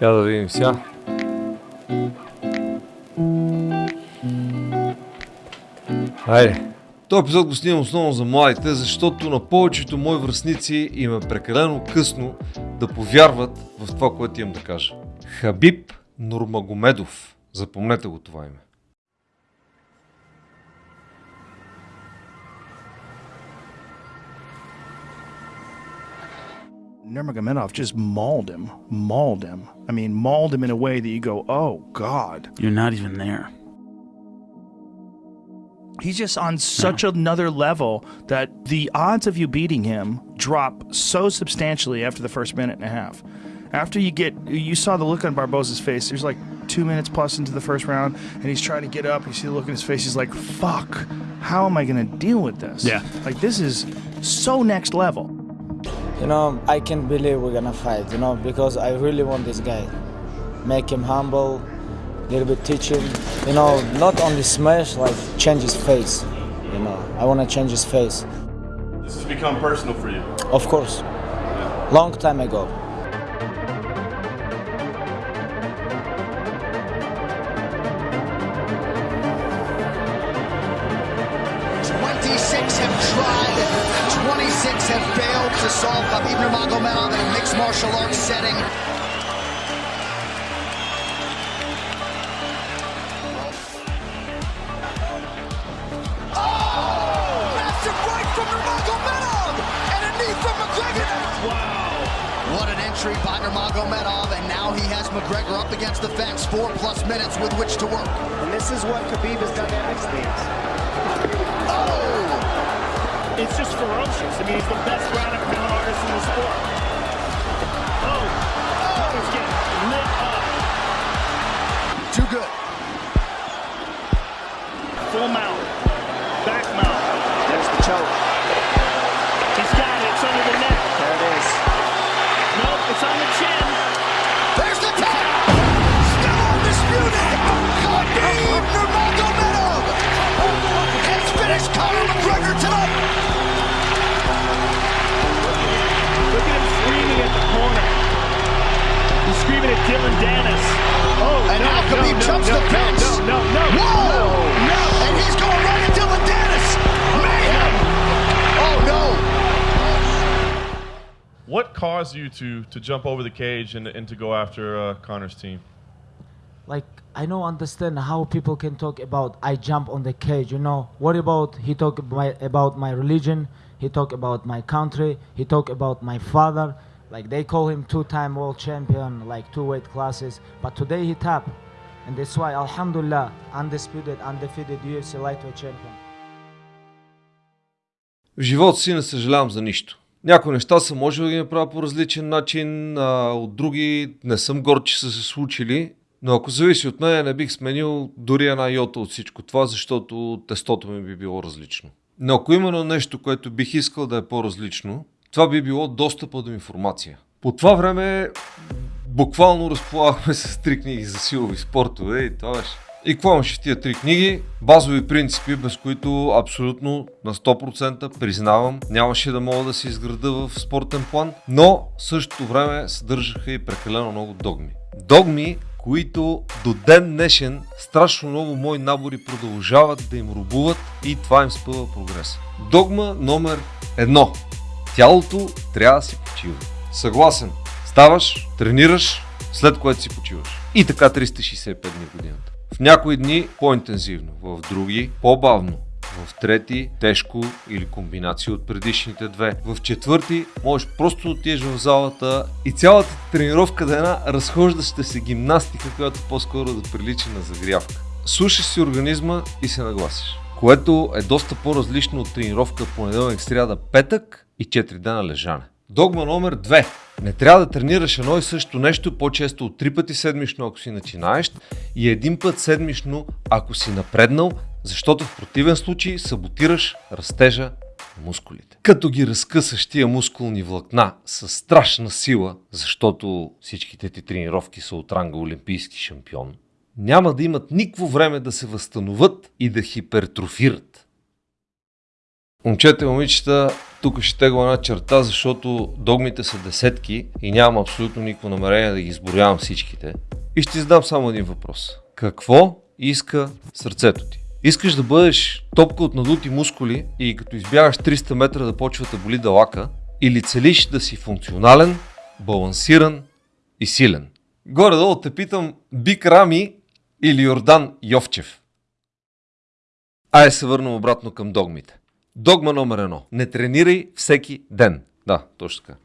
Я да видим сега. Хайде. Този епизод го снимам основно за младите, защото на повечето мои връзници им е прекалено късно да повярват в това, което имам да кажа. Хабиб Нурмагомедов. Запомнете го това име. Nurmagomedov just mauled him, mauled him. I mean, mauled him in a way that you go, oh God. You're not even there. He's just on such another level that the odds of you beating him drop so substantially after the first minute and a half. After you get, you saw the look on Barboza's face. There's like two minutes plus into the first round, and he's trying to get up. You see the look in his face. He's like, "Fuck, how am I going to deal with this?" Yeah. like this is so next level. You know, I can't believe we're gonna fight, you know, because I really want this guy. Make him humble, little bit teach him, you know, not only smash, like change his face. You know, I wanna change his face. This has become personal for you. Of course. Long time ago. Twenty-six have tried, 26 have failed to solve Khabib Nurmagomedov in a mixed martial arts setting. Oh! Massive right from Nurmagomedov and a knee from McGregor. Wow! What an entry by Nurmagomedov, and now he has McGregor up against the fence. Four plus minutes with which to work. And this is what Khabib has done to things. It's just ferocious. I mean, he's the best ground and pound artist in the sport. Oh, oh, he's getting lit up. Too good. Full mount, back mount. There's the choke. What caused you to to jump over the cage and, and to go after uh, Conor's team? Like I don't understand how people can talk about I jump on the cage. You know what about he talk about, about my religion? He talk about my country. He talk about my father. Like they call him two-time world champion, like two weight classes. But today he tapped, and that's why Alhamdulillah, undisputed, undefeated UFC lightweight champion. В живота си не съжалявам за нищо. Някои неща съм можел да ги направя по различен начин, а от други не съм горд, че са се случили. Но ако зависи от мен, не бих сменил дори една йота от всичко това, защото тестото ми би било различно. Но ако именно нещо, което бих искал да е по-различно, това би било достъпа до информация. По това време буквално разполагахме с три книги за силови спортове и това беше. И какво имаше в тия три книги? Базови принципи, без които абсолютно на 100% признавам, нямаше да мога да се изграда в спортен план, но в същото време съдържаха и прекалено много догми. Догми, които до ден днешен страшно много мои набори продължават да им рубуват и това им спъва прогреса. Догма номер едно. Тялото трябва да си почива. Съгласен. Ставаш, тренираш, след което си почиваш. И така 365 дни в годината. В някои дни по-интензивно, в други по-бавно, в трети тежко или комбинация от предишните две. В четвърти можеш просто да отидеш в залата и цялата тренировка да е една разхождаща се гимнастика, която по-скоро да прилича на загрявка. Слушаш си организма и се нагласиш. Което е доста по-различно от тренировка понеделник, сряда, петък и 4 дена лежане. Догма номер 2. Не трябва да тренираш едно и също нещо по-често от три пъти седмично, ако си начинаещ и един път седмично, ако си напреднал, защото в противен случай саботираш растежа на мускулите. Като ги разкъсаш тия мускулни влакна с страшна сила, защото всичките ти тренировки са от ранга олимпийски шампион, няма да имат никакво време да се възстановят и да хипертрофират. Момчета и момичета, тук ще тегла една черта, защото догмите са десетки и нямам абсолютно никакво намерение да ги изборявам всичките. И ще ти задам само един въпрос. Какво иска сърцето ти? Искаш да бъдеш топка от надути мускули и като избягаш 300 метра да почва да боли далака или целиш да си функционален, балансиран и силен? Горе-долу те питам Бик Рами или Йордан Йовчев. Ай се върнем обратно към догмите. Догма номер едно. Не тренирай всеки ден. Да, точно така.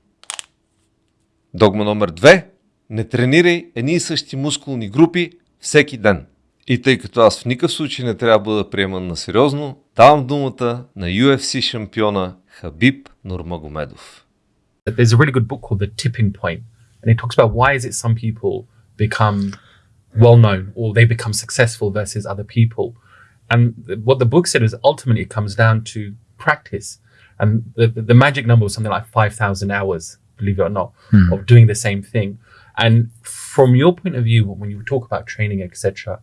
Догма номер две. Не тренирай едни и същи мускулни групи всеки ден. И тъй като аз в никакъв случай не трябва да бъда приеман на сериозно, давам думата на UFC шампиона Хабиб Нурмагомедов. There's a really good book called The Tipping Point, and it talks about why is it some people become well known or they become successful versus other people. And what the book said is ultimately it comes down to practice. And the, the, magic number was something like 5,000 hours, believe it or not, of doing the same thing. And from your point of view, when you talk about training, etc.,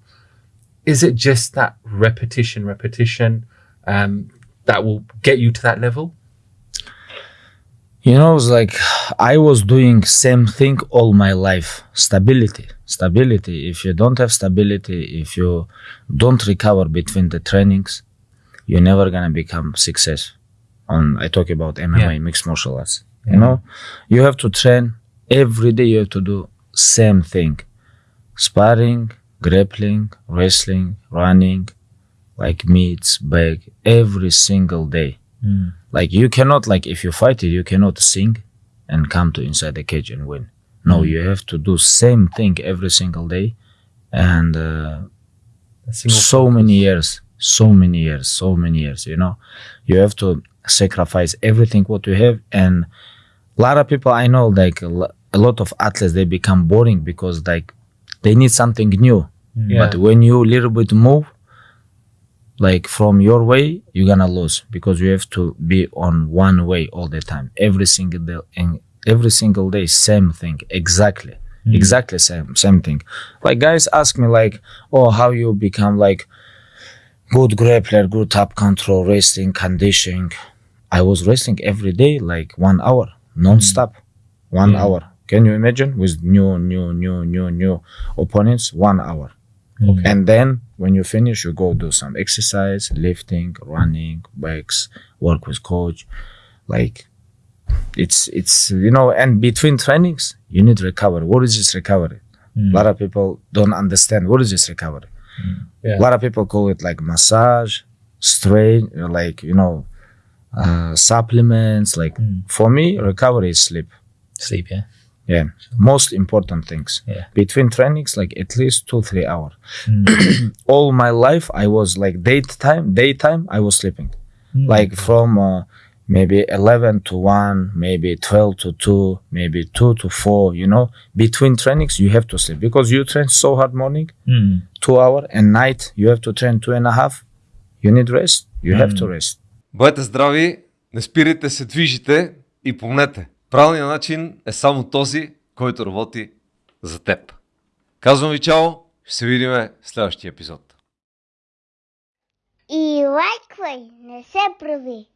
is it just that repetition, repetition um, that will get you to that level? You know, it's like I was doing same thing all my life. Stability, stability. If you don't have stability, if you don't recover between the trainings, you're never gonna become success. On I talk about MMA, Yeah. mixed martial arts. You know, you have to train every day. You have to do same thing: sparring, grappling, wrestling, running, like meets, bag, every single day Hmm. like you cannot like if you fight it you cannot sing and come to inside the cage and win. No hmm. you have to do same thing every single day. And uh, single so many years so many years so many years you know? You have to sacrifice everything what you have. And a lot of people i know like a lot of athletes they become boring because like they need something new. Hmm. Yeah. but when you a little bit move like from your way you're gonna lose because you have to be on one way all the time. Every single day and every single day same thing. Exactly. Mm-hmm. Exactly same same thing. Like guys ask me like oh how you become like good grappler good top control wrestling conditioning. I was wrestling every day like one hour non-stop. Mm-hmm. One hour. Can you imagine? With new new new new new opponents one hour Mm. and then when you finish you go do some exercise lifting running bikes work with coach. Like it's it's you know and between trainings you need recovery. What is this recovery? Mm. A lot of people don't understand what is this recovery. Yeah. a lot of people call it like massage strain like you know uh, supplements like for me recovery is sleep. Sleep, yeah yeah most important things Yeah. between trainings like at least two three hours all my life i was like daytime daytime i was sleeping like from uh, maybe 11 to 1 maybe 12 to 2 maybe 2 to 4 you know between trainings you have to sleep because you train so hard morning two hour and night you have to train two and a half you need rest you have to rest Бъдете здрави, не спирайте се движите и помнете, правилният начин е само този, който работи за теб. Казвам ви чао, ще се видим в следващия епизод. И лайквай, не се прави.